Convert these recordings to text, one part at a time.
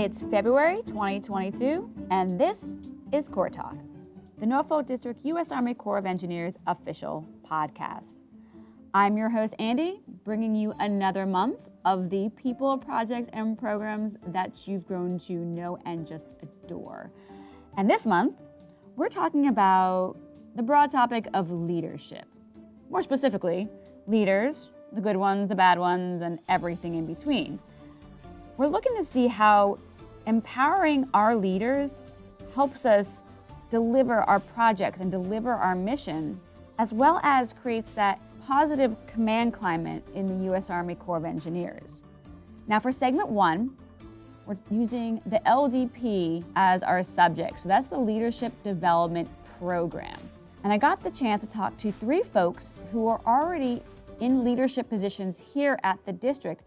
It's February 2022, and this is Corps Talk, the Norfolk District U.S. Army Corps of Engineers official podcast. I'm your host, Andy, bringing you another month of the people, projects, and programs that you've grown to know and just adore. And this month, we're talking about the broad topic of leadership. More specifically, leaders, the good ones, the bad ones, and everything in between. We're looking to see how empowering our leaders helps us deliver our projects and deliver our mission, as well as creates that positive command climate in the U.S. Army Corps of Engineers. Now for segment one, we're using the LDP as our subject. So that's the Leadership Development Program. And I got the chance to talk to three folks who are already in leadership positions here at the district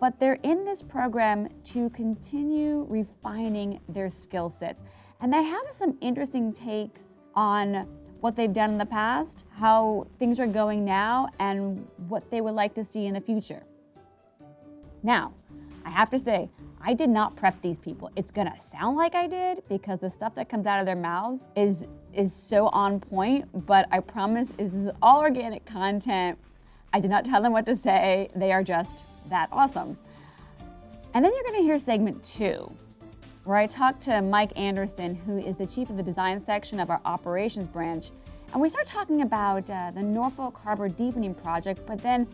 but they're in this program to continue refining their skill sets. And they have some interesting takes on what they've done in the past, how things are going now, and what they would like to see in the future. Now, I have to say, I did not prep these people. It's gonna sound like I did because the stuff that comes out of their mouths is is so on point, but I promise this is all organic content. I did not tell them what to say. They are just that awesome. And then you're gonna hear segment two, where I talk to Mike Anderson, who is the chief of the design section of our operations branch. And we start talking about uh, the Norfolk Harbor Deepening Project, but then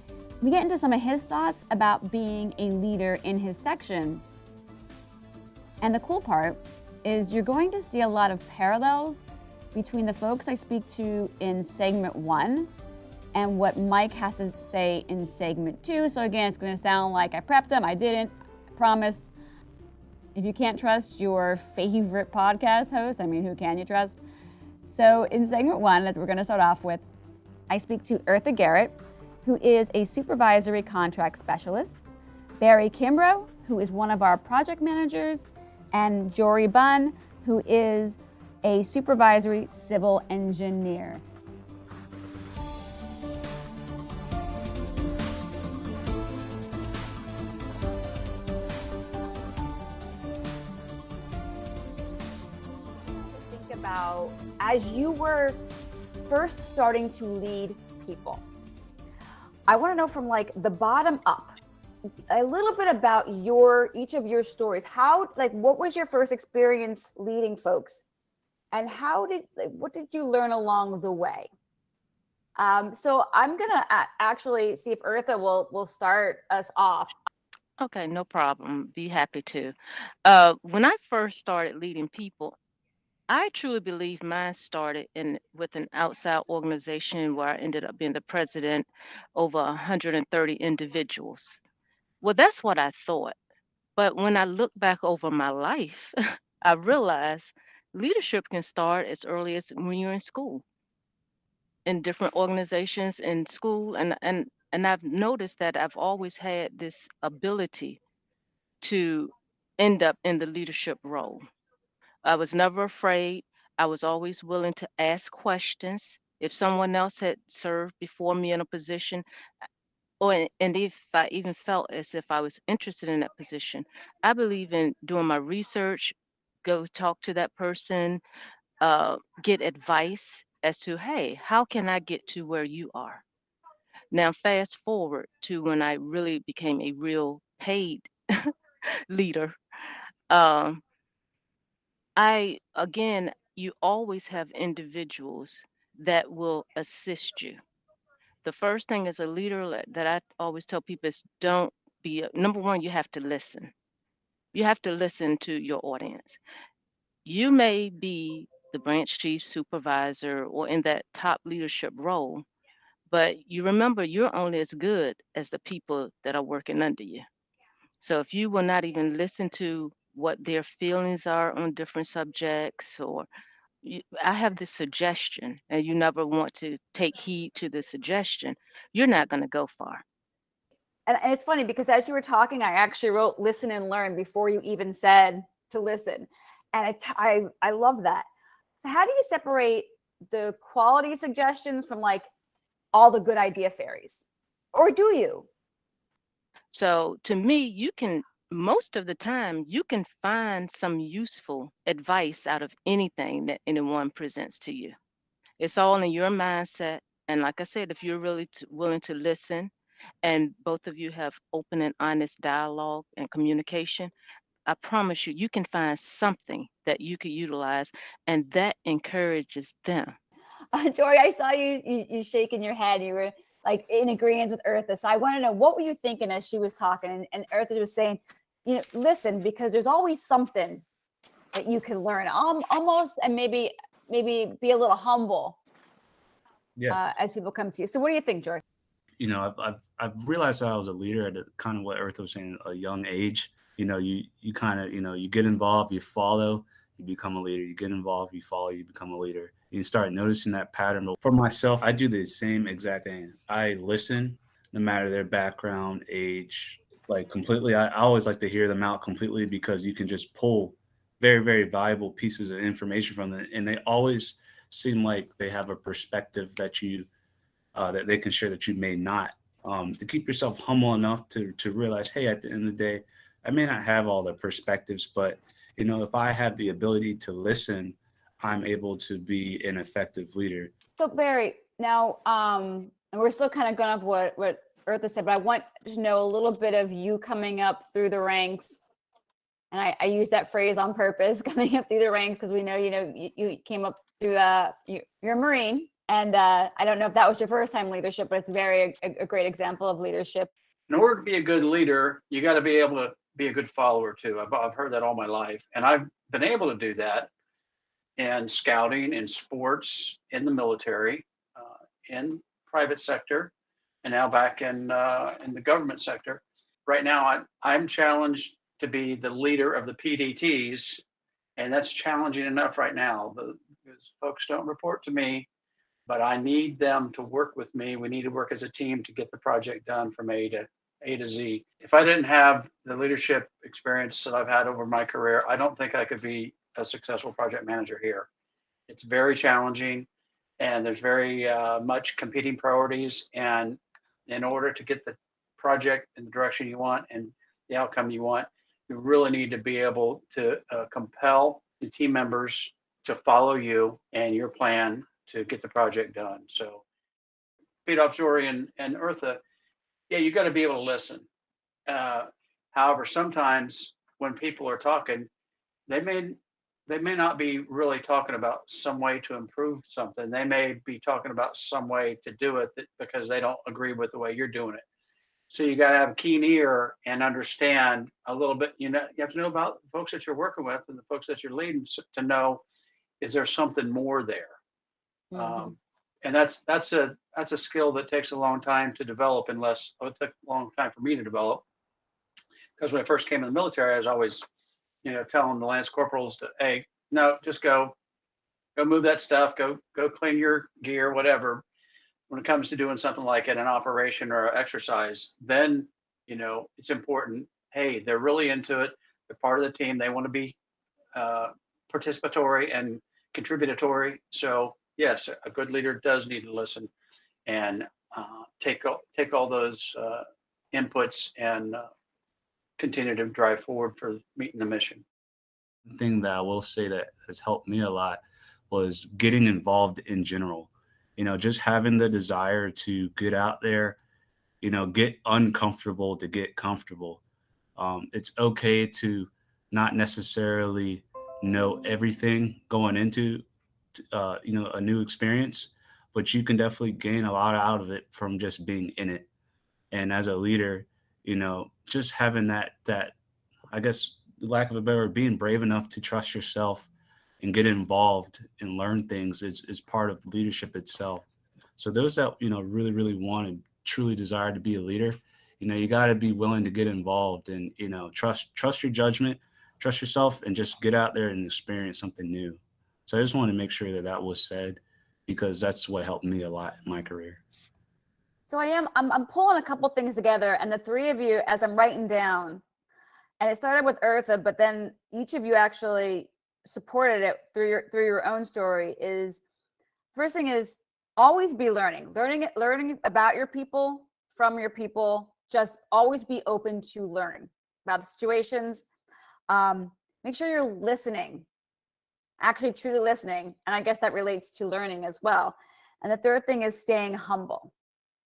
we get into some of his thoughts about being a leader in his section. And the cool part is you're going to see a lot of parallels between the folks I speak to in segment one and what Mike has to say in segment two. So again, it's gonna sound like I prepped them, I didn't, I promise. If you can't trust your favorite podcast host, I mean, who can you trust? So in segment one that we're gonna start off with, I speak to Eartha Garrett, who is a supervisory contract specialist, Barry Kimbrough, who is one of our project managers, and Jory Bunn, who is a supervisory civil engineer. About as you were first starting to lead people. I want to know from like the bottom up a little bit about your each of your stories. How like what was your first experience leading folks? And how did like, what did you learn along the way? Um, so I'm gonna actually see if Eartha will will start us off. Okay, no problem. Be happy to. Uh, when I first started leading people, I truly believe mine started in with an outside organization where I ended up being the president over 130 individuals. Well, that's what I thought. But when I look back over my life, I realized leadership can start as early as when you're in school, in different organizations in school, and and and I've noticed that I've always had this ability to end up in the leadership role. I was never afraid. I was always willing to ask questions. If someone else had served before me in a position, or and if I even felt as if I was interested in that position, I believe in doing my research, go talk to that person, uh, get advice as to, hey, how can I get to where you are? Now, fast forward to when I really became a real paid leader. Um, I, again, you always have individuals that will assist you. The first thing as a leader that I always tell people is don't be, number one, you have to listen. You have to listen to your audience. You may be the branch chief supervisor or in that top leadership role, but you remember you're only as good as the people that are working under you. So if you will not even listen to what their feelings are on different subjects or you, I have this suggestion and you never want to take heed to the suggestion, you're not going to go far. And, and, it's funny because as you were talking, I actually wrote listen and learn before you even said to listen. And I, I, I love that. So how do you separate the quality suggestions from like all the good idea fairies? Or do you? So to me, you can most of the time you can find some useful advice out of anything that anyone presents to you. It's all in your mindset. And like I said, if you're really t- willing to listen and both of you have open and honest dialogue and communication, I promise you, you can find something that you could utilize and that encourages them. Uh, Jory, I saw you, you you shaking your head. You were like in agreement with Eartha. So I want to know what were you thinking as she was talking, and, and Eartha was saying, you know, listen, because there's always something that you can learn, um, almost, and maybe maybe be a little humble Yeah. uh, as people come to you. So what do you think, Jory? you know, I've, I've, I've realized that I was a leader at a, kind of what Earth was saying, a young age. You know, you, you kind of, you know, you get involved, you follow, you become a leader. You get involved, you follow, you become a leader. You start noticing that pattern. For myself, I do the same exact thing. I listen, no matter their background, age, like completely. I, I always like to hear them out completely because you can just pull very, very valuable pieces of information from them, and they always seem like they have a perspective that you uh, that they can share that you may not. Um, to keep yourself humble enough to to realize, hey, at the end of the day, I may not have all the perspectives, but you know, if I have the ability to listen, I'm able to be an effective leader. So Barry, now, um, and we're still kind of going up what what Eartha said, but I want to know a little bit of you coming up through the ranks. And I, I use that phrase on purpose, coming up through the ranks, because we know, you know, you, you came up through, uh, you, you're a Marine. And uh, I don't know if that was your first time leadership, but it's very a, a great example of leadership. in order to be a good leader, you got to be able to be a good follower too. I've, I've heard that all my life, and I've been able to do that in scouting, in sports, in the military, uh, in private sector, and now back in uh, in the government sector. Right now, I, I'm challenged to be the leader of the PDTs, and that's challenging enough right now. Because folks don't report to me, but I need them to work with me. We need to work as a team to get the project done from A to A to Z. If I didn't have the leadership experience that I've had over my career, I don't think I could be a successful project manager here. It's very challenging and there's very uh, much competing priorities. And in order to get the project in the direction you want and the outcome you want, you really need to be able to uh, compel the team members to follow you and your plan to get the project done. So Pete Opsori and, and Eartha, yeah, you got to be able to listen. Uh, however, sometimes when people are talking, they may they may not be really talking about some way to improve something. They may be talking about some way to do it that, because they don't agree with the way you're doing it. So you got to have a keen ear and understand a little bit. You know, you have to know about the folks that you're working with and the folks that you're leading to know is there something more there. Mhm. Um, and that's that's a that's a skill that takes a long time to develop unless oh, it took a long time for me to develop. Because when i first came in the military i was always you know telling the lance corporals to hey no just go go move that stuff go go clean your gear whatever. When it comes to doing something like it an operation or an exercise then you know it's important hey they're really into it they're part of the team they want to be uh, participatory and contributory. So yes, a good leader does need to listen and uh, take all, take all those uh, inputs and uh, continue to drive forward for meeting the mission. thing that I will say that has helped me a lot was getting involved in general. You know, just having the desire to get out there, you know, get uncomfortable to get comfortable. Um, it's okay to not necessarily know everything going into, uh, you know, a new experience, but you can definitely gain a lot out of it from just being in it. And as a leader, you know, just having that that I guess lack of a better being brave enough to trust yourself and get involved and learn things is, is part of leadership itself. So those that, you know, really, really want and truly desire to be a leader, you know, you got to be willing to get involved and, you know, trust, trust your judgment, trust yourself and just get out there and experience something new. So I just want to make sure that that was said because that's what helped me a lot in my career. So I am, I'm, I'm pulling a couple things together and the three of you, as I'm writing down, and it started with Eartha, but then each of you actually supported it through your, through your own story is, first thing is always be learning, learning, it learning about your people, from your people, just always be open to learn. about the situations. Um, make sure you're listening, actually truly listening. And I guess that relates to learning as well. And the third thing is staying humble.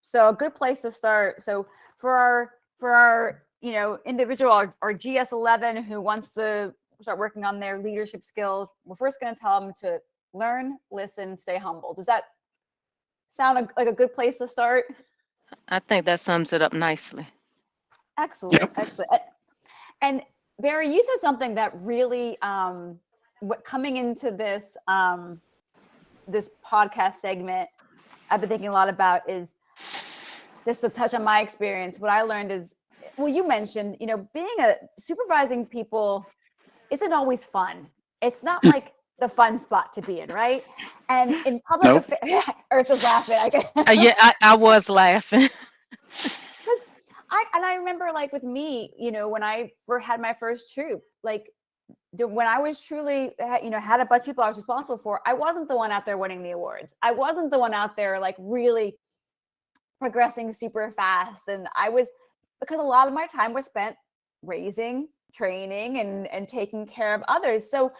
So a good place to start. So for our for our you know individual our, our GS11 who wants to start working on their leadership skills, we're first going to tell them to learn, listen, stay humble. Does that sound like- like a good place to start? I think that sums it up nicely. Excellent, excellent. And Barry, you said something that really, um, what coming into this, um, this podcast segment, I've been thinking a lot about is just to touch on my experience. What I learned is, well, you mentioned, you know, being a supervising people isn't always fun. It's not like the fun spot to be in, right? And in public, Nope. affa- Earth is laughing. I Uh, yeah, I, I was laughing. because I and I remember like with me, you know, when I had my first troop, like when I was truly, you know, had a bunch of people I was responsible for, I wasn't the one out there winning the awards. I wasn't the one out there like really progressing super fast, and I was because a lot of my time was spent raising, training, and and taking care of others. So,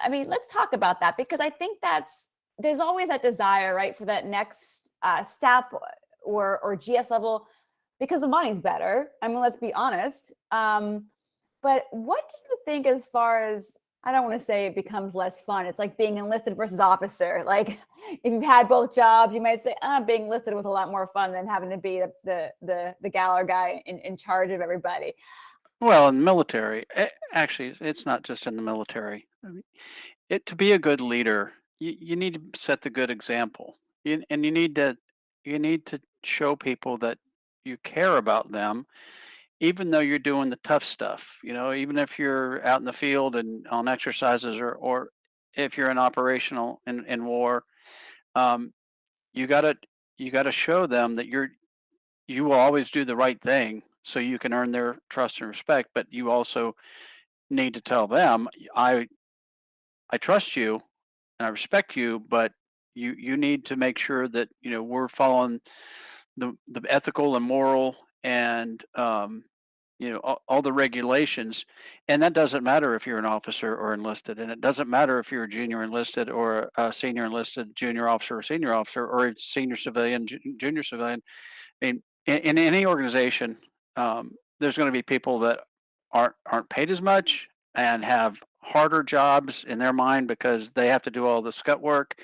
I mean, let's talk about that because I think that's there's always that desire, right, for that next uh, step or or GS level because the money's better. I mean, let's be honest. Um, but what do you think as far as I don't want to say it becomes less fun. It's like being enlisted versus officer. Like if you've had both jobs, you might say, ah, being enlisted was a lot more fun than having to be the the the, the guy in, in charge of everybody. Well, in the military, eh, actually, it's- not just in the military. It to be a good leader, you, you need to set the good example, you, and you need to you need to show people that you care about them, even though you're doing the tough stuff. You know, even if you're out in the field and on exercises, or or if you're in operational in in war, um, you gotta you gotta show them that you're you will always do the right thing so you can earn their trust and respect but you also need to tell them i i trust you and i respect you but you you need to make sure that you know we're following the the ethical and moral and um you know all, all the regulations and that doesn't matter if you're an officer or enlisted and it doesn't matter if you're a junior enlisted or a senior enlisted junior officer or senior officer or a senior civilian ju- junior civilian. I mean in, in any organization um, there's going to be people that aren't aren't paid as much and have harder jobs in their mind because they have to do all the scut work.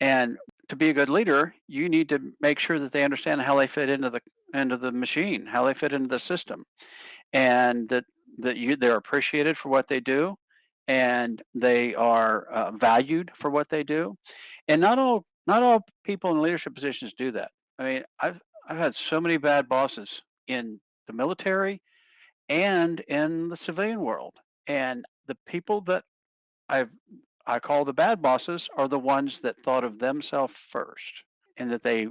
And to be a good leader you need to make sure that they understand how they fit into the into the machine how they fit into the system. And that that you they're appreciated for what they do and they are uh, valued for what they do. And not all not all people in leadership positions do that. I mean i've i've had so many bad bosses in the military and in the civilian world. And the people that i've i call the bad bosses are the ones that thought of themselves first and that they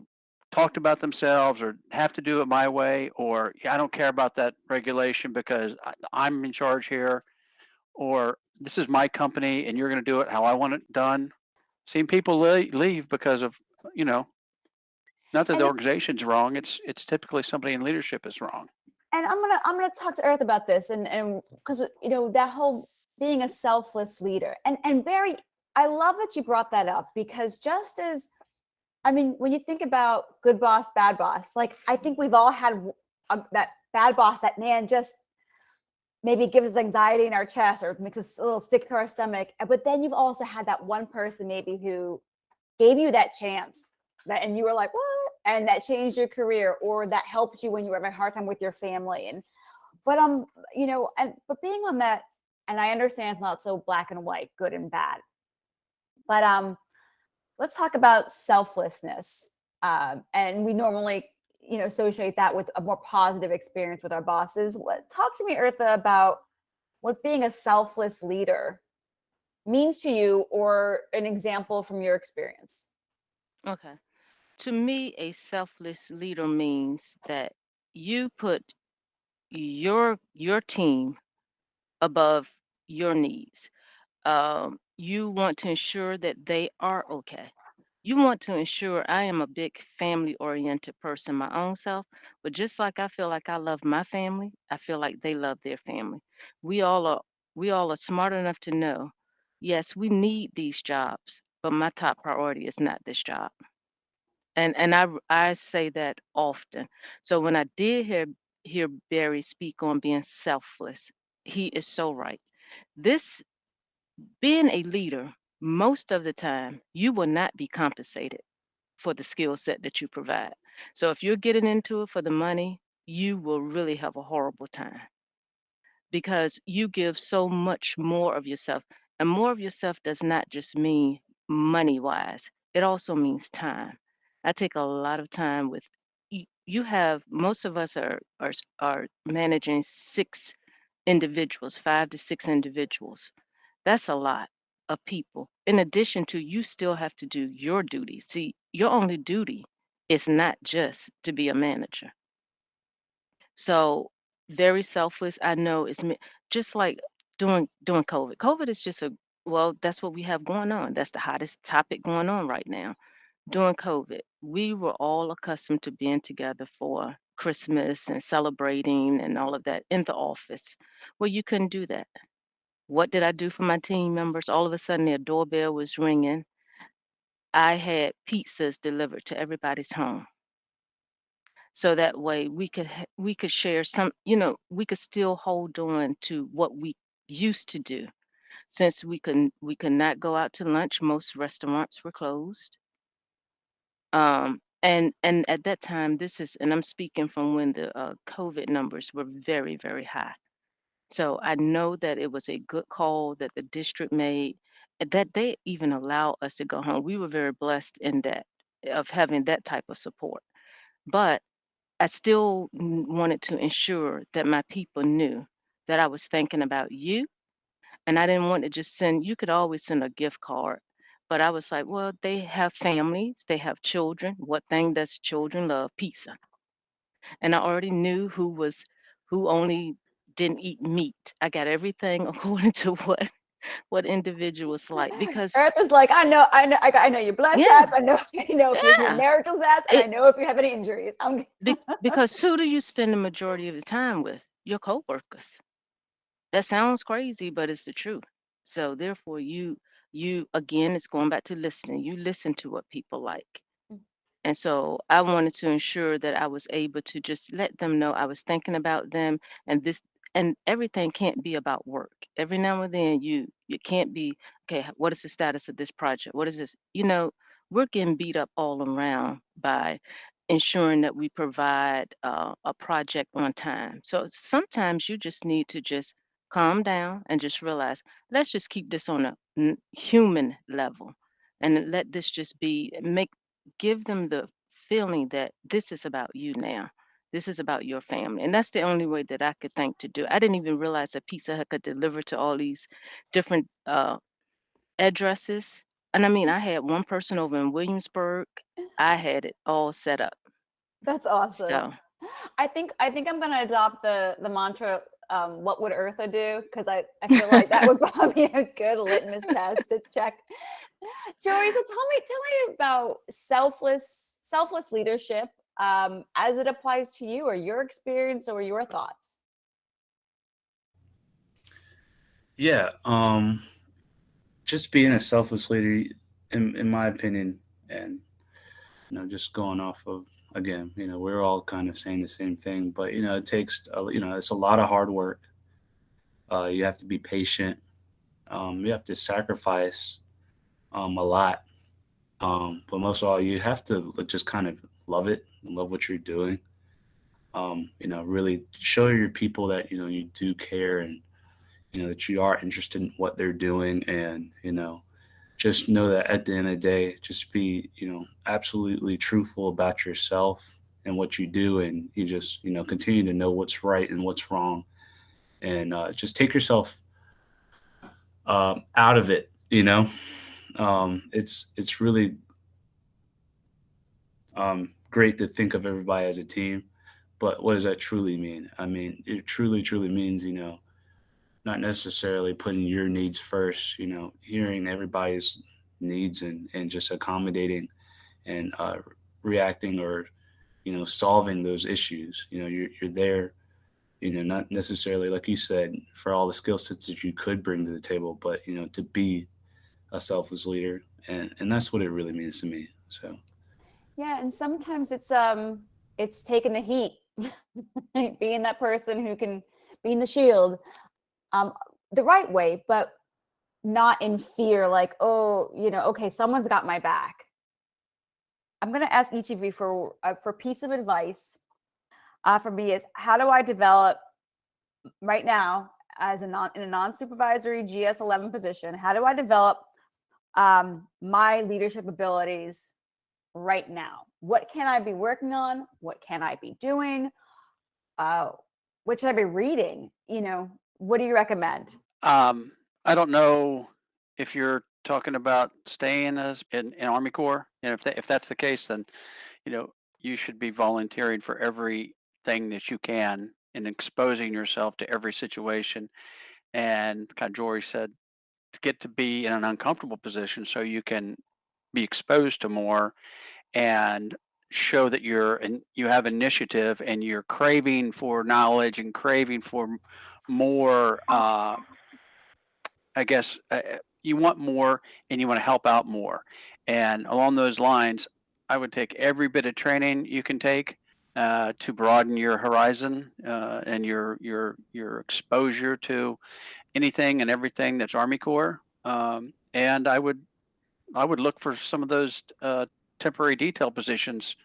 talked about themselves or have to do it my way or "Yeah, i don't care about that regulation because I, i'm in charge here or this is my company and you're going to do it how i want it done. Seen people leave because of you know not that And the organization's wrong it's it's typically somebody in leadership is wrong. And I'm gonna I'm gonna talk to Earth about this and and because you know that whole being a selfless leader and and Barry, I love that you brought that up because just as I mean when you think about good boss, bad boss, like I think we've all had a, that bad boss that man just maybe gives us anxiety in our chest or makes us a little sick to our stomach. uh, But then you've also had that one person maybe who gave you that chance that and you were like, what? And that changed your career or that helped you when you were having a hard time with your family. And but um, you know, and but being on that, and I understand it's not so black and white, good and bad. But um, let's talk about selflessness. Um, and we normally, you know, associate that with a more positive experience with our bosses. What talk to me, Eartha, about what being a selfless leader means to you or an example from your experience. Okay. To me, a selfless leader means that you put your your team above your needs. Um, you want to ensure that they are okay. you want to ensure I am a big family oriented person my own self, but just like I feel like I love my family, I feel like they love their family. We all are we all are smart enough to know, yes, we need these jobs, but my top priority is not this job. And and I I say that often. So when I did hear hear Barry speak on being selfless, he is so right. This being a leader, most of the time, you will not be compensated for the skill set that you provide. So if you're getting into it for the money, you will really have a horrible time because you give so much more of yourself. And more of yourself does not just mean money wise, it also means time. I take a lot of time with you, have most of us are are are managing six individuals, five to six individuals. That's a lot of people. In addition to you still have to do your duty. See, your only duty is not just to be a manager. So very selfless. I know it's just like during during COVID. COVID is just a well, that's what we have going on. That's the hottest topic going on right now. During COVID, we were all accustomed to being together for Christmas and celebrating and all of that in the office. Well, you couldn't do that. What did I do for my team members? All of a sudden, their doorbell was ringing. I had pizzas delivered to everybody's home so that way we could we could share some you know we could still hold on to what we used to do since we could we could not go out to lunch most restaurants were closed um and and at that time this is and i'm speaking from when the uh, covid numbers were very very high so i know that it was a good call that the district made eh, that they even allow us to go home we were very blessed in that eh, of having that type of support but I still wanted to ensure that my people knew that I was thinking about you. And I didn't want to just send, you could always send a gift card. But I was like, well, they have families, they have children. What thing does children love? Pizza. And I already knew who was, who only didn't eat meat. I got everything according to what what individuals like because Eartha's like, I know, I know, I, I know your blood Yeah. type. I know, you know if Yeah. marital status, and I know if you have any injuries. I'm be, because who do you spend the majority of the time with? Your coworkers. That sounds crazy, but it's the truth. So therefore, you you again, it's going back to listening. You listen to what people like. Mm. And so I wanted to ensure that I was able to just let them know I was thinking about them and this and everything can't be about work. Every now and then you you can't be, okay, what is the status of this project? What is this? You know, we're getting beat up all around by ensuring that we provide uh, a project on time. So sometimes you just need to just calm down and just realize, let's just keep this on a human level and let this just be make give them the feeling that this is about you now. This is about your family. And that's the only way that I could think to do. I didn't even realize that Pizza Hut could deliver to all these different uh, addresses. And I mean, I had one person over in Williamsburg. I had it all set up. That's awesome. So I think I think I'm gonna adopt the the mantra. Um, what would Eartha do? Because I, I feel like that would probably be a good litmus test to check. Jory, so tell me tell me about selfless selfless leadership um, as it applies to you, or your experience, or your thoughts. Yeah, um, just being a selfless leader, in in my opinion, and you know, just going off of again, you know, we're all kind of saying the same thing, but you know, it takes you know, it's a lot of hard work. Uh, you have to be patient. Um, you have to sacrifice um, a lot. Um, but most of all, you have to just kind of love it love what you're doing. Um, you know, really show your people that you know you do care and you know that you are interested in what they're doing and you know just know that at the end of the day just be you know absolutely truthful about yourself and what you do and you just you know continue to know what's right and what's wrong and uh, just take yourself um, out of it you know um, it's it's really um, great to think of everybody as a team but what does that truly mean i mean it truly truly means you know not necessarily putting your needs first, you know, hearing everybody's needs and, and just accommodating and uh, reacting or you know solving those issues. You know, you're you're there. You know, not necessarily like you said for all the skill sets that you could bring to the table, but you know, to be a selfless leader, and and that's what it really means to me. So. Yeah, and sometimes it's um it's taking the heat, being that person who can being the shield, um, the right way, but not in fear, like, oh, you know, okay, someone's got my back. I'm going to ask each of you for uh, for piece of advice. Uh, for me, is how do I develop right now as a non in a non-supervisory GS11 position? How do I develop um, my leadership abilities right now? What can I be working on? What can I be doing? Uh, what should I be reading? You know, what do you recommend? Um, I don't know if you're talking about staying as in, in Army Corps, and if that, if that's the case, then you know you should be volunteering for everything that you can and exposing yourself to every situation. And kind of Jory said, to get to be in an uncomfortable position so you can be exposed to more and show that you're and you have initiative and you're craving for knowledge and craving for more uh, i guess uh, you want more and you want to help out more. And along those lines i would take every bit of training you can take uh, to broaden your horizon uh, and your your your exposure to anything and everything that's army corps um, and i would i would look for some of those uh, temporary detail positions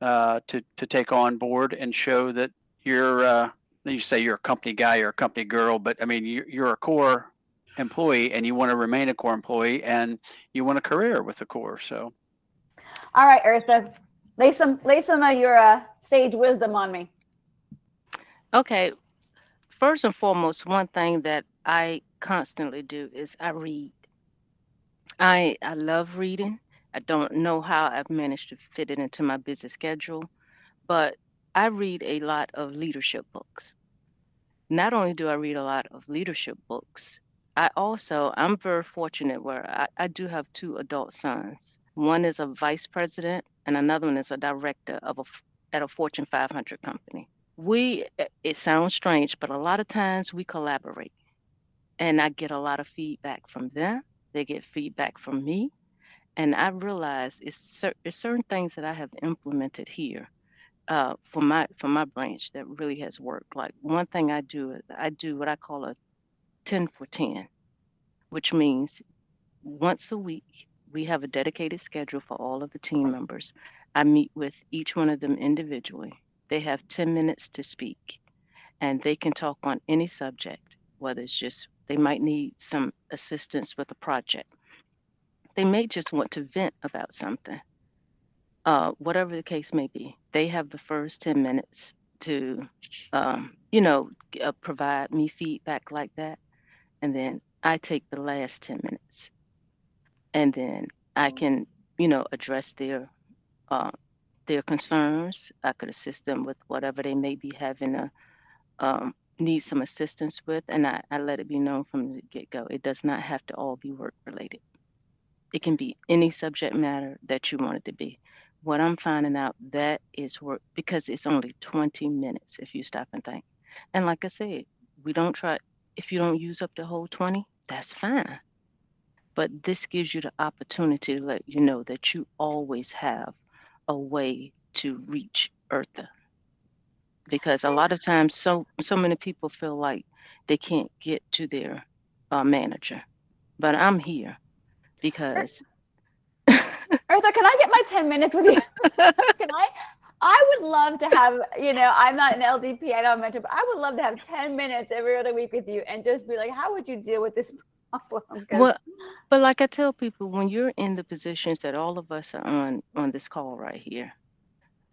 uh, to to take on board and show that you're uh, you say you're a company guy or a company girl, but I mean you're, you're a Corps employee and you want to remain a Corps employee and you want a career with the Corps. So, all right, Eartha, lay some lay some of your uh, sage wisdom on me. Okay, first and foremost, one thing that I constantly do is I read. I I love reading. I don't know how I've managed to fit it into my busy schedule, but I read a lot of leadership books. Not only do I read a lot of leadership books, I also, I'm very fortunate where I, I do have two adult sons. One is a vice president, and another one is a director of a, at a Fortune 500 company. We, eh, it sounds strange, but a lot of times we collaborate. And I get a lot of feedback from them. They get feedback from me and I realize it's, cer- it's certain things that I have implemented here uh, for my for my branch that really has worked. Like one thing I do is I do what I call a ten for ten, which means once a week we have a dedicated schedule for all of the team members. I meet with each one of them individually. They have 10 minutes to speak and they can talk on any subject, whether it's just they might need some assistance with a project they may just want to vent about something. Uh, whatever the case may be, they have the first 10 minutes to, um, you know, uh, provide me feedback like that. And then I take the last 10 minutes. And then I can, you know, address their uh, their concerns. I could assist them with whatever they may be having a um, need some assistance with, and I, I let it be known from the get go. It does not have to all be work related. It can be any subject matter that you want it to be. What I'm finding out that is work because it's only 20 minutes if you stop and think. And like I said, we don't try if you don't use up the whole 20, that's fine. But this gives you the opportunity to let you know that you always have a way to reach Eartha. Because a lot of times so so many people feel like they can't get to their uh, manager. But I'm here because Eartha, can I get my 10 minutes with you? can I? I would love to have, you know, I'm not an LDP, I don't mentor, but I would love to have 10 minutes every other week with you and just be like, how would you deal with this problem? well, but like I tell people, when you're in the positions that all of us are on on this call right here,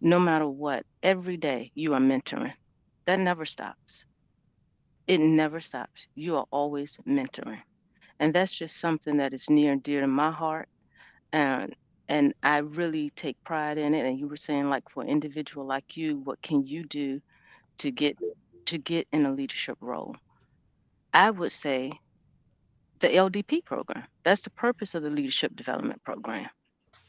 no matter what, every day you are mentoring. That never stops. It never stops. You are always mentoring and that's just something that is near and dear to my heart and and i really take pride in it and you were saying like for an individual like you what can you do to get to get in a leadership role i would say the ldp program that's the purpose of the leadership development program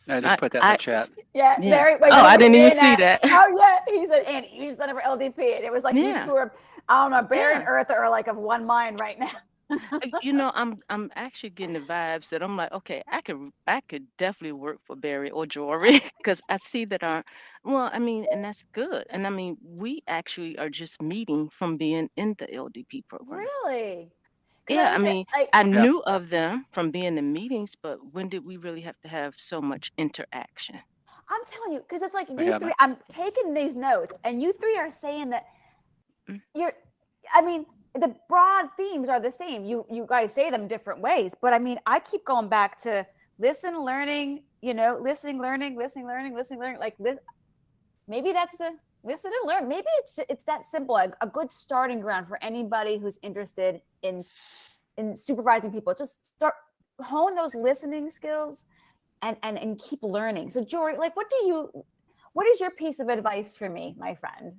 I just I- put that in I- the chat. Yeah, Yeah. Barry. like, Oh, I didn't even see and that. Oh yeah, he said, Andy, you should sign for LDP, and it was like Yeah. you two are. I don't know. Barry and Yeah. Eartha are like of one mind right now. Uh, you know, I'm I'm actually getting the vibes that I'm like, okay, I could I could definitely work for Barry or Jory because I see that our well, I mean, and that's good. And I mean, we actually are just meeting from being in the LDP program. Really? 'Cause Yeah, I mean, like, I Yeah. knew of them from being in meetings, but when did we really have to have so much interaction? I'm telling you, because it's like you haven't. three. I'm taking these notes, and you three are saying that Mm. you're. I mean, the broad themes are the same. You you guys say them different ways, but I mean, I keep going back to listen, learning. You know, listening, learning, listening, learning, listening, learning. Like this. Maybe that's the listen and learn. Maybe it's it's that simple. A, a good starting ground for anybody who's interested in in supervising people. Just start hone those listening skills and and and keep learning. So Jory, like what do you what is your piece of advice for me, my friend?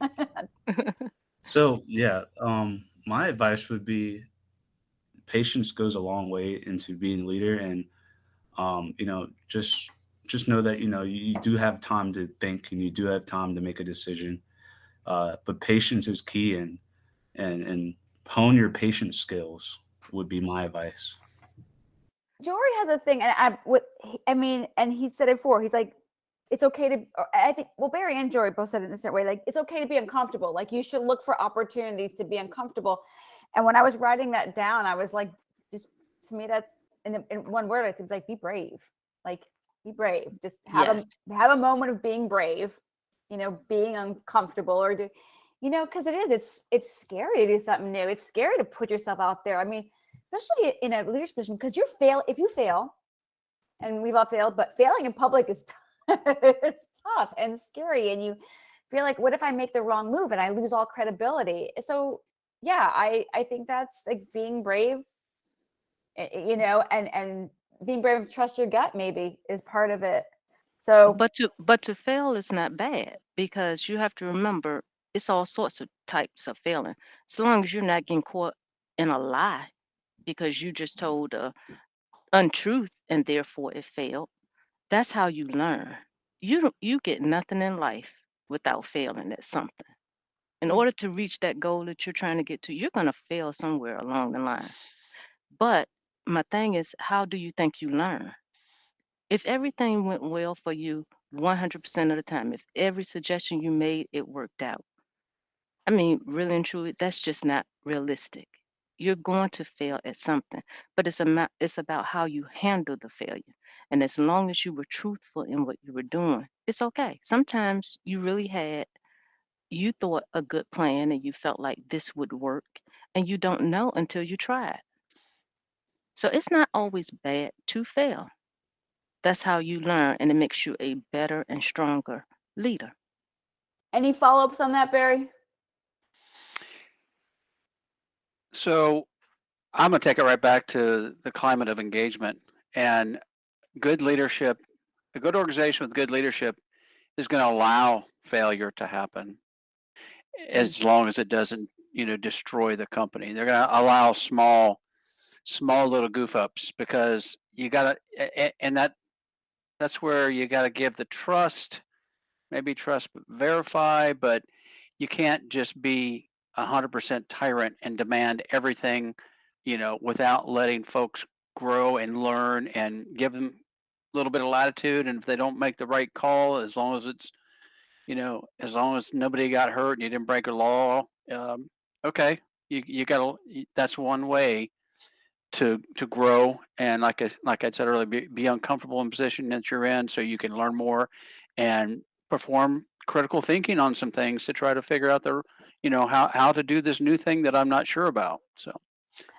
So yeah, um, my advice would be patience goes a long way into being a leader, and um, you know, just just know that you know you, you do have time to think and you do have time to make a decision, uh, but patience is key, and and and hone your patience skills would be my advice. Jory has a thing, and I what I mean, and he said it before. He's like, it's okay to. I think well, Barry and Jory both said it in a certain way. Like it's okay to be uncomfortable. Like you should look for opportunities to be uncomfortable. And when I was writing that down, I was like, just to me, that's in, in one word. It's like be brave. Like be brave. Just have Yes. a have a moment of being brave. You know, being uncomfortable or do, you know, because it is. It's it's scary to do something new. It's scary to put yourself out there. I mean, especially in a leadership position, because you fail. If you fail, and we've all failed, but failing in public is it's tough and scary, and you feel like, what if I make the wrong move and I lose all credibility? So yeah, I I think that's like being brave, eh, eh, you know, and and being brave, trust your gut maybe is part of it. So But to but to fail is not bad because you have to remember it's all sorts of types of failing. So long as you're not getting caught in a lie because you just told a untruth and therefore it failed. That's how you learn. You don't you get nothing in life without failing at something. In Mm. order to reach that goal that you're trying to get to, you're going to fail somewhere along the line. But my thing is, how do you think you learn? If everything went well for you 100% of the time, if every suggestion you made, it worked out, I mean, really and truly, that's just not realistic. You're going to fail at something, but it's about, it's about how you handle the failure. And as long as you were truthful in what you were doing, it's okay. Sometimes you really had, you thought a good plan and you felt like this would work, and you don't know until you try it. So it's not always bad to fail. That's how you learn, and it makes you a better and stronger leader. any follow-ups on that, Barry? So I'm going to take it right back to the climate of engagement and good leadership. A good organization with good leadership is going to allow failure to happen as long as it doesn't, you know, destroy the company. They're going to allow small, small little goof ups because you got to, and that, that's where you got to give the trust, maybe trust, verify, but you can't just be a hundred percent tyrant and demand everything, you know, without letting folks grow and learn and give them a little bit of latitude. And if they don't make the right call, as long as it's, you know, as long as nobody got hurt and you didn't break a law, um, okay, you you got to. That's one way to to grow and like I like I said earlier, be, be uncomfortable in position that you're in, so you can learn more and perform critical thinking on some things to try to figure out the you know how how to do this new thing that I'm not sure about. So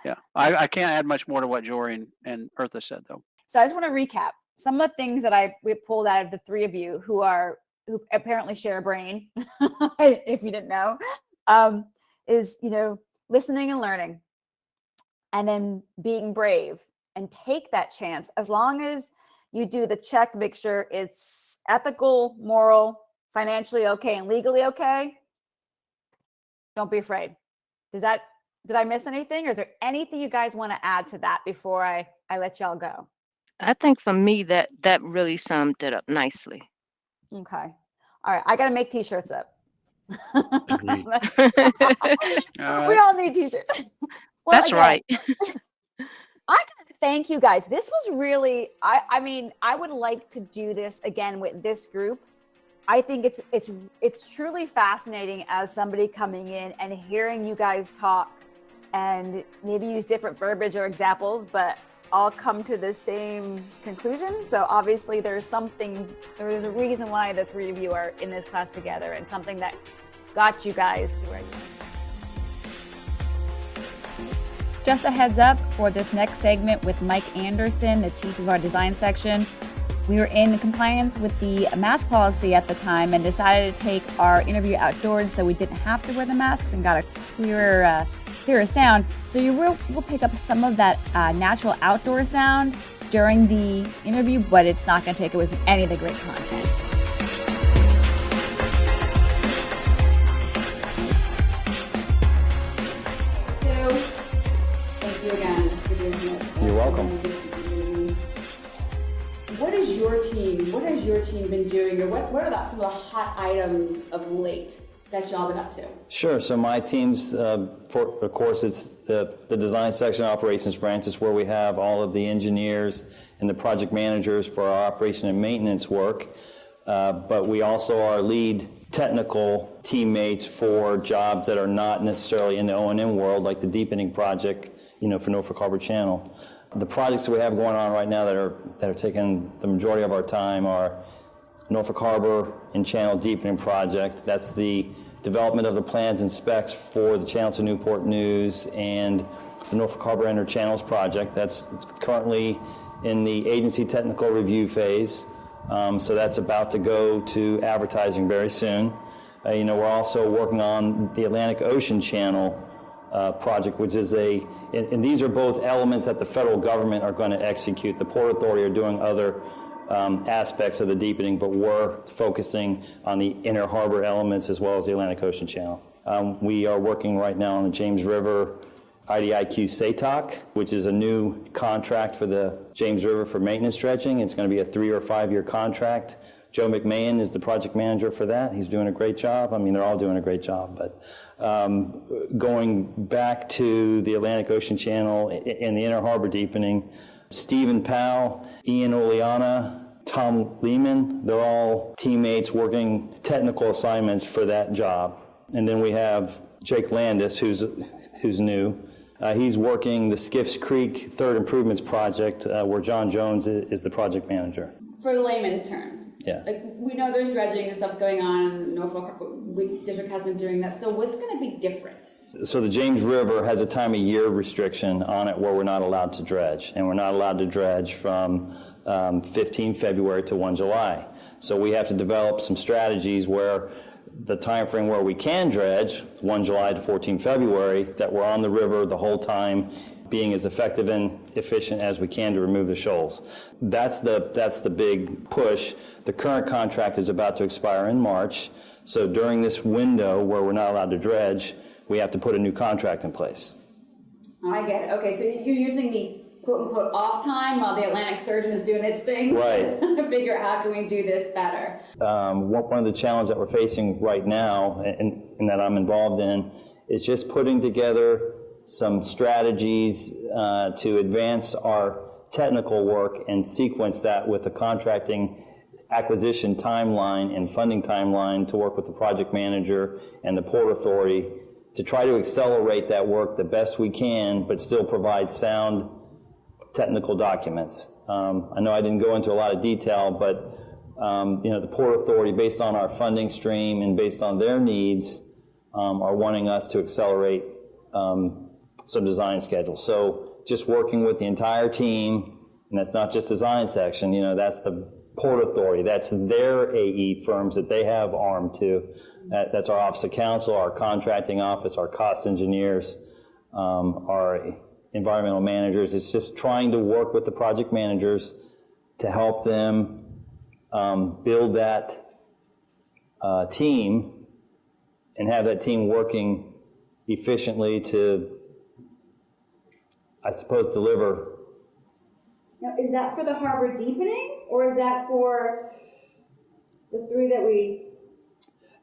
yeah, I, I can't add much more to what Jory and, and Eartha said though. So I just want to recap some of the things that I we pulled out of the three of you who are who apparently share a brain, if you didn't know, um, is you know listening and learning, and then being brave and take that chance as long as you do the check, make sure it's ethical, moral, financially okay, and legally okay. Don't be afraid. Does that did I miss anything, or is there anything you guys want to add to that before I I let y'all go? I think for me that that really summed it up nicely. Okay. All right. I got to make t-shirts up. We all need t-shirts. Well, That's again, right. I gotta thank you guys. This was really I I mean, I would like to do this again with this group. I think it's it's it's truly fascinating as somebody coming in and hearing you guys talk and maybe use different verbiage or examples, but all come to the same conclusion. So obviously there's something there's a reason why the three of you are in this class together and something that got you guys to where you are. Just a heads up for this next segment with Mike Anderson, the chief of our design section. We were in compliance with the mask policy at the time and decided to take our interview outdoors so we didn't have to wear the masks and got a clearer, uh, clearer sound. So you will, will pick up some of that uh, natural outdoor sound during the interview, but it's not going to take away from any of the great content. You again for doing this. You're welcome. What is your team? What has your team been doing, or what, what are the, some of the hot items of late that y'all been up to? Sure. So my team's, uh, for, of course, it's the, the design section operations branch is where we have all of the engineers and the project managers for our operation and maintenance work. Uh, but we also are lead technical teammates for jobs that are not necessarily in the O&M world, like the deepening project, you know, for Norfolk Harbor Channel. The projects that we have going on right now that are that are taking the majority of our time are Norfolk Harbor and Channel Deepening Project. That's the development of the plans and specs for the Channel to Newport News and the Norfolk Harbor Inner Channels Project. That's currently in the agency technical review phase. Um, so that's about to go to advertising very soon. Uh, you know, we're also working on the Atlantic Ocean Channel uh, project, which is a, and, and these are both elements that the federal government are going to execute. The Port Authority are doing other um, aspects of the deepening, but we're focusing on the inner harbor elements as well as the Atlantic Ocean Channel. Um, we are working right now on the James River IDIQ SATOC, which is a new contract for the James River for maintenance dredging. It's going to be a three or five year contract. Joe McMahon is the project manager for that. He's doing a great job. I mean, they're all doing a great job. But um, going back to the Atlantic Ocean Channel and the Inner Harbor deepening, Stephen Powell, Ian Oleana, Tom Lehman, they're all teammates working technical assignments for that job. And then we have Jake Landis, who's, who's new. Uh, he's working the Skiffes Creek Third Improvements Project, uh, where John Jones is the project manager. For layman's term, Yeah. like we know there's dredging and stuff going on. Norfolk district has been doing that. So what's going to be different? So the James River has a time of year restriction on it where we're not allowed to dredge, and we're not allowed to dredge from um, 15 February to 1 July. So we have to develop some strategies where the time frame where we can dredge, 1 July to 14 February, that we're on the river the whole time, being as effective and efficient as we can to remove the shoals. That's the that's the big push. The current contract is about to expire in March, so during this window where we're not allowed to dredge, we have to put a new contract in place. I get it. Okay, so you're using the quote unquote off time while the Atlantic Sturgeon is doing its thing. Right. to figure out how can we do this better. Um, one one of the challenges that we're facing right now, and, and that I'm involved in, is just putting together some strategies uh, to advance our technical work and sequence that with the contracting acquisition timeline and funding timeline to work with the project manager and the port authority to try to accelerate that work the best we can, but still provide sound technical documents. Um, I know I didn't go into a lot of detail, but um, you know, the Port Authority, based on our funding stream and based on their needs, um, are wanting us to accelerate um, some design schedules. So just working with the entire team, and that's not just design section, you know, that's the Port Authority, that's their AE firms that they have armed to. That, that's our Office of Counsel, our contracting office, our cost engineers, um, our environmental managers. It's just trying to work with the project managers to help them um, build that uh, team and have that team working efficiently to, I suppose, deliver Now, is that for the harbor deepening, or is that for the three that we,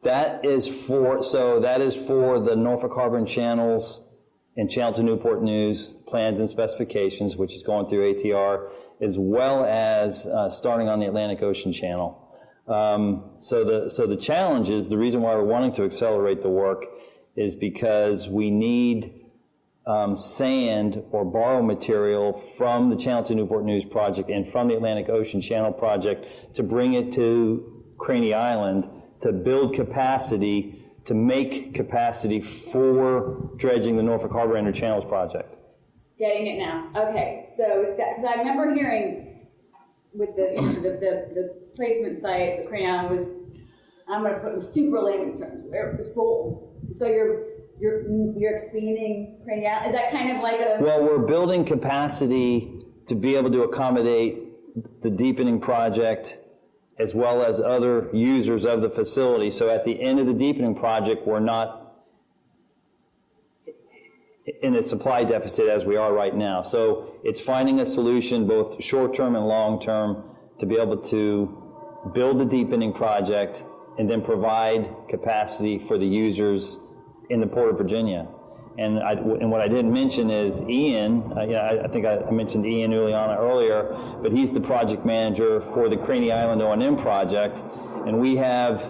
That is for, so that is for the Norfolk Harbor and Channels and Channel to Newport News plans and specifications, which is going through ATR, as well as uh, starting on the Atlantic Ocean Channel. Um, So the, so the challenge is, the reason why we're wanting to accelerate the work is because we need um, sand or borrow material from the Channel to Newport News project and from the Atlantic Ocean Channel project to bring it to Craney Island to build capacity, to make capacity for dredging the Norfolk Harbor Inner Channels project. getting it now? Okay, so, because I remember hearing with the, the, the, the placement site, the Craney Island was, I'm gonna put in super layman's terms, it was full. So you're, you're, you're expanding Craney Island, is that kind of like a? Well, we're building capacity to be able to accommodate the deepening project as well as other users of the facility. So at the end of the deepening project, we're not in a supply deficit as we are right now. So it's finding a solution, both short-term and long-term, to be able to build the deepening project and then provide capacity for the users in the Port of Virginia. And I, and what I didn't mention is Ian, uh, yeah, I, I think I, mentioned Ian Uliana earlier, but he's the project manager for the Craney Island O&M project. And we have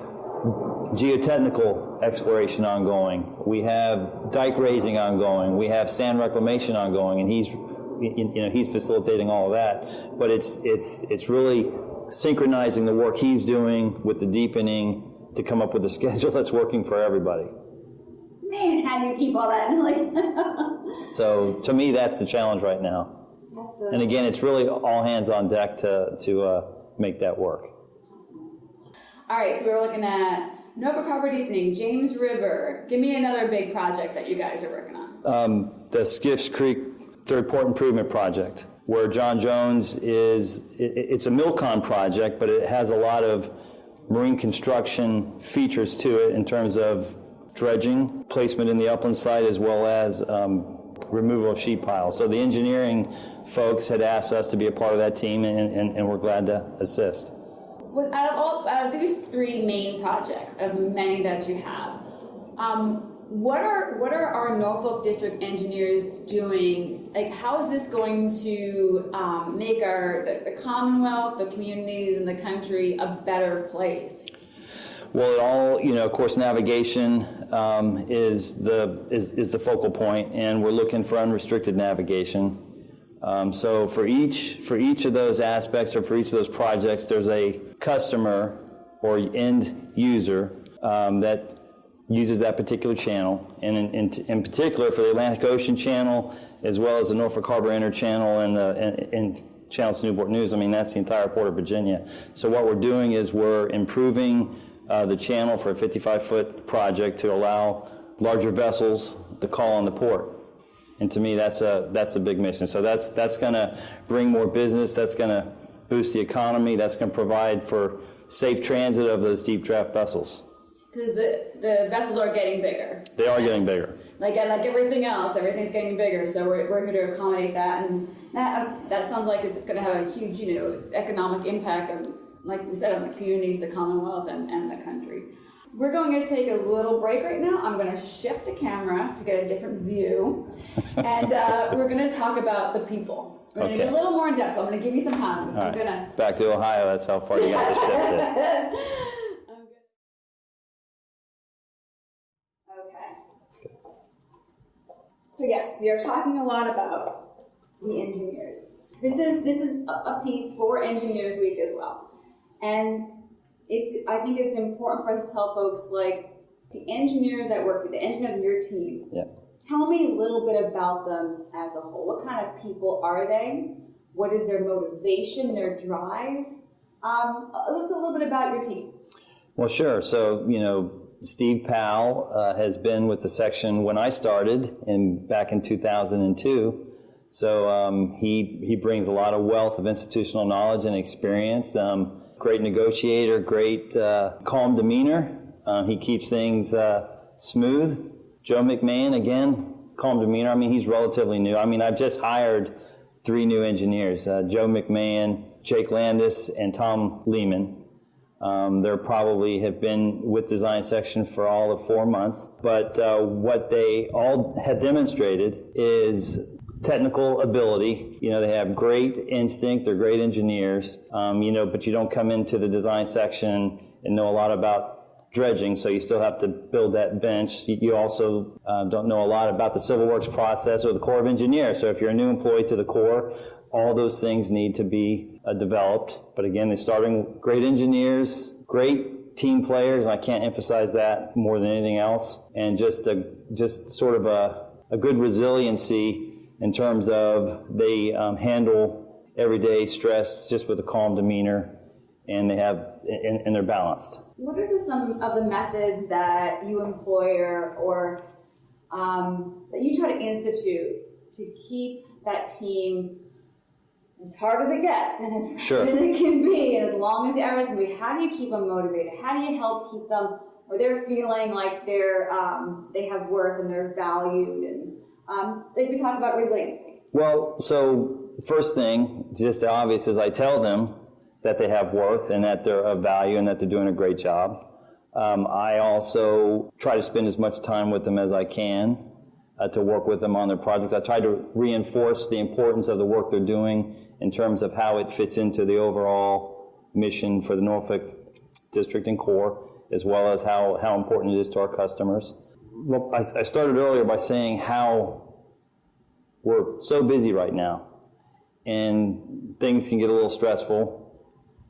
geotechnical exploration ongoing. We have dike raising ongoing. We have sand reclamation ongoing, and he's, you know, he's facilitating all of that. But it's, it's, it's really synchronizing the work he's doing with the deepening to come up with a schedule that's working for everybody. Man, how do you keep all that? So to me, that's the challenge right now. And again, it's really all hands on deck to, to uh, make that work. All right, so we're looking at Norfolk Harbor deepening, James River. Give me another big project that you guys are working on. um, the Skiffes Creek Third Port Improvement Project, where John Jones is, i- i- it's a Milcon project, but it has a lot of marine construction features to it in terms of dredging, placement in the upland site, as well as um, removal of sheet piles. So the engineering folks had asked us to be a part of that team, and, and and we're glad to assist. Out of all, out of these three main projects, of many that you have, um, what are what are our Norfolk District engineers doing? Like, how is this going to um, make our the, the Commonwealth, the communities, and the country a better place? Well, it all, you know, of course, navigation um, is the, is, is the focal point, and we're looking for unrestricted navigation. Um, So for each, for each of those aspects, or for each of those projects, there's a customer or end user um, that uses that particular channel. And in, in, in particular, for the Atlantic Ocean Channel, as well as the Norfolk Harbor Inner Channel and the, and, and Channels to Newport News, I mean, that's the entire Port of Virginia. So what we're doing is we're improving uh, the channel for a 55-foot project to allow larger vessels to call on the port. And to me, that's a, that's a big mission. So that's, that's going to bring more business, that's going to boost the economy, that's going to provide for safe transit of those deep draft vessels. Because the, the vessels are getting bigger. They are getting bigger. Like like everything else, everything's getting bigger. So we're, we're here to accommodate that, and that that sounds like it's going to have a huge you know economic impact, like we said, on the communities, the Commonwealth, and, and the country. We're going to take a little break right now. I'm going to shift the camera to get a different view, and uh, we're going to talk about the people. We're going to get a little more in depth. So I'm going to give you some time. All I'm going to back to Ohio, that's how far you got to shift it. Okay. So yes, we are talking a lot about the engineers. This is this is a, a piece for Engineers Week as well, and it's I think it's important for us to tell folks like the engineers that work for the engineers on your team. Yep. Tell me a little bit about them as a whole. What kind of people are they? What is their motivation, their drive? Um, just a little bit about your team. Well, sure. So, you know, Steve Powell uh, has been with the section when I started in back in 2002. So um, he he brings a lot of wealth of institutional knowledge and experience. Um, great negotiator, great uh, calm demeanor. Uh, he keeps things uh, smooth. Joe McMahon again, calm demeanor. I mean, he's relatively new. I mean, I've just hired three new engineers, uh, Joe McMahon, Jake Landis, and Tom Lehman. Um, They're probably have been with design section for all of four months. But uh, what they all have demonstrated is technical ability. You know, they have great instinct, they're great engineers, um, you know, but you don't come into the design section and know a lot about dredging, so you still have to build that bench. You also uh, don't know a lot about the civil works process or the Corps of Engineers. So if you're a new employee to the Corps, all those things need to be uh, developed. But again, they're starting great engineers, great team players. I can't emphasize that more than anything else. And just a, just sort of a, a good resiliency in terms of they um, handle everyday stress just with a calm demeanor, and they have and, and they're balanced. What are the, some of the methods that you employ or, or um, that you try to institute to keep that team as hard as it gets and as Sure. hard as it can be and as long as the hours can be? How do you keep them motivated? How do you help keep them or they're feeling like they're um, they have worth and they're valued and um, like we talk about resiliency. Well, so first thing, just obvious, is I tell them that they have worth and that they're of value and that they're doing a great job. Um, I also try to spend as much time with them as I can uh, to work with them on their projects. I try to reinforce the importance of the work they're doing in terms of how it fits into the overall mission for the Norfolk District and Corps, as well as how, how important it is to our customers. Well, I, I started earlier by saying how we're so busy right now and things can get a little stressful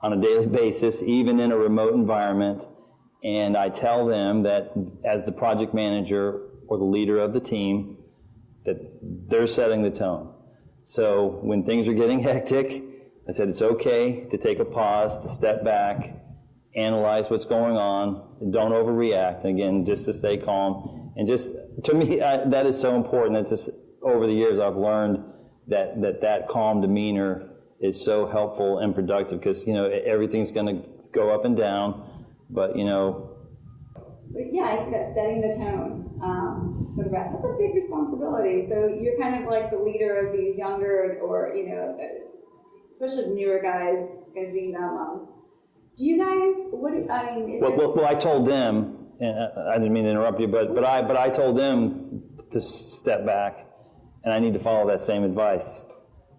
on a daily basis, even in a remote environment. And I tell them that as the project manager or the leader of the team, that they're setting the tone. So when things are getting hectic, I said it's okay to take a pause, to step back, analyze what's going on, don't overreact. Again, just to stay calm. And just, to me, I, that is so important. It's just, over the years, I've learned that that, that calm demeanor is so helpful and productive because, you know, everything's going to go up and down. But, you know, But yeah, I that setting the tone um, for the rest. That's a big responsibility. So you're kind of like the leader of these younger, or you know, especially newer guys, guys being them. Um, do you guys? What do, I mean? Is Well, there, well, well, I told them, and I I didn't mean to interrupt you, but, but I, but I told them to step back, and I need to follow that same advice.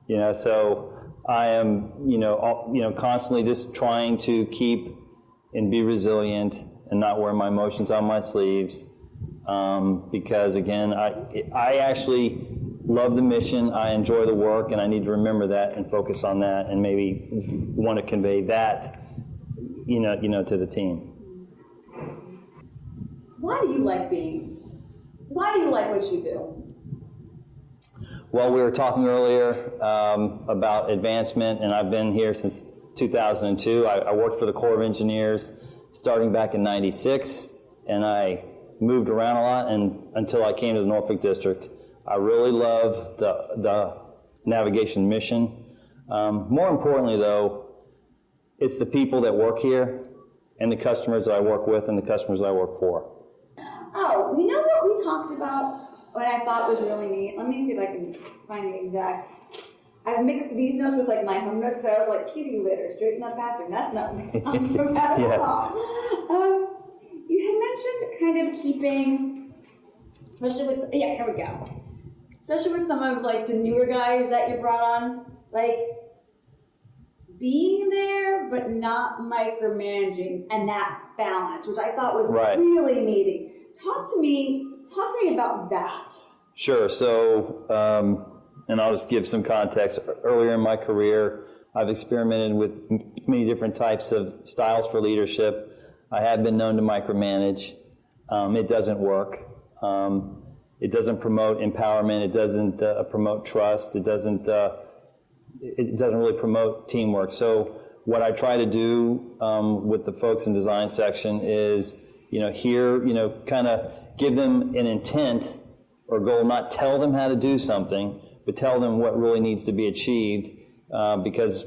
You know, so I am, you know, all, you know, constantly just trying to keep and be resilient and not wear my emotions on my sleeves, um, because again, I, I actually love the mission, I enjoy the work, and I need to remember that and focus on that, and maybe want to convey that, you know, you know, to the team. why do you like being? Why do you like what you do? Well, we were talking earlier um, about advancement, and I've been here since 2002. I, I worked for the Corps of Engineers starting back in 96, and I moved around a lot and until I came to the Norfolk District. I really love the, the navigation mission. Um, more importantly, though, it's the people that work here and the customers that I work with and the customers that I work for. Oh, you know what we talked about? What I thought was really neat. Let me see if I can find the exact. I've mixed these notes with like my home notes because I was like, kitty litter, straighten up bathroom. That's not I'm so at Yeah. all. Um, you had mentioned kind of keeping, especially with yeah, here we go. Especially with some of like the newer guys that you brought on, like being there but not micromanaging and that balance, which I thought was Right. really amazing. Talk to me. Talk to me about that. Sure. So, um, and I'll just give some context. Earlier in my career, I've experimented with many different types of styles for leadership. I have been known to micromanage. Um, it doesn't work. Um, it doesn't promote empowerment. It doesn't uh, promote trust. It doesn't. Uh, it doesn't really promote teamwork. So what I try to do um, with the folks in design section is, you know, here, you know, kind of give them an intent or goal, not tell them how to do something, but tell them what really needs to be achieved. Uh, because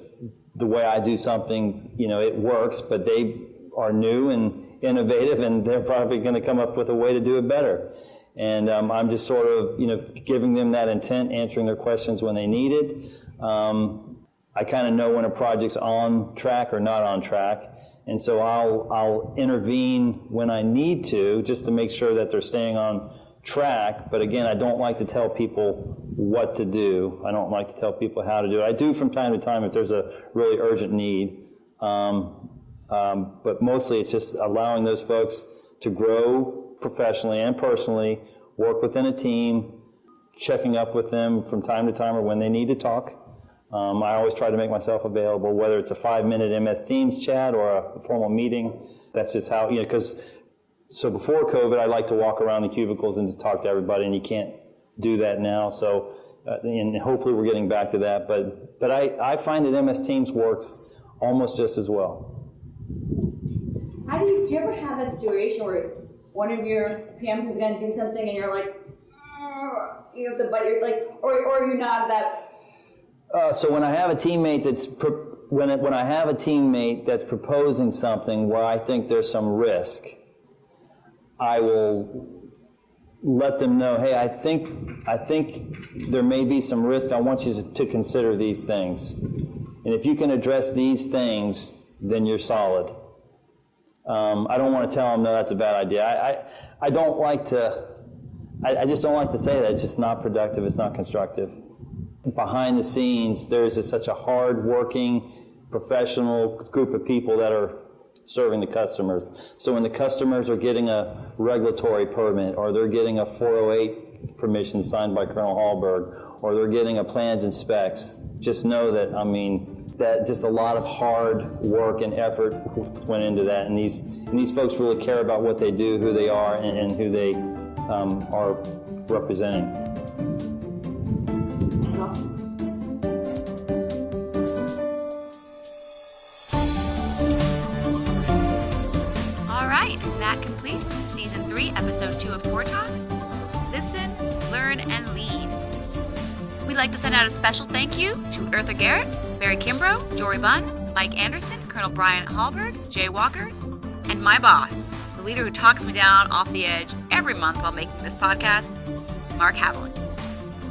the way I do something, you know, it works, but they are new and innovative, and they're probably going to come up with a way to do it better. And um, I'm just sort of, you know, giving them that intent, answering their questions when they need it, Um, I kind of know when a project's on track or not on track. And so I'll, I'll intervene when I need to, just to make sure that they're staying on track. But again, I don't like to tell people what to do. I don't like to tell people how to do it. I do from time to time if there's a really urgent need. Um, um, but mostly it's just allowing those folks to grow professionally and personally, work within a team, checking up with them from time to time or when they need to talk. Um, I always try to make myself available, whether it's a five-minute MS Teams chat or a formal meeting. That's just how, you know, because, so before COVID, I like to walk around the cubicles and just talk to everybody, and you can't do that now. So, uh, and hopefully we're getting back to that. But, but I, I find that MS Teams works almost just as well. How do you, do you ever have a situation where one of your PMs is going to do something and you're like, "Ugh," you have to bite your, like, or, or you're not that, Uh, so when I have a teammate that's when it, when I have a teammate that's proposing something where I think there's some risk, I will let them know, hey, I think I think there may be some risk. I want you to, to consider these things, and if you can address these things, then you're solid. Um, I don't want to tell them no, that's a bad idea. I I, I don't like to. I, I just don't like to say that. It's just not productive. It's not constructive behind the scenes, there's just such a hard-working, professional group of people that are serving the customers. So when the customers are getting a regulatory permit, or they're getting a 408 permission signed by Colonel Hallberg, or they're getting a plans and specs, just know that, I mean, that just a lot of hard work and effort went into that. And these, and these folks really care about what they do, who they are, and, and who they um, are representing. Of Corps Talk. Listen, learn, and lead. We'd like to send out a special thank you to Eartha Garrett, Barry Kimbrough, Jory Bunn, Mike Anderson, Colonel Brian Hallberg, Jay Walker, and my boss, the leader who talks me down off the edge every month while making this podcast, Mark Haviland.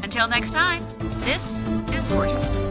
Until next time, this is Talk.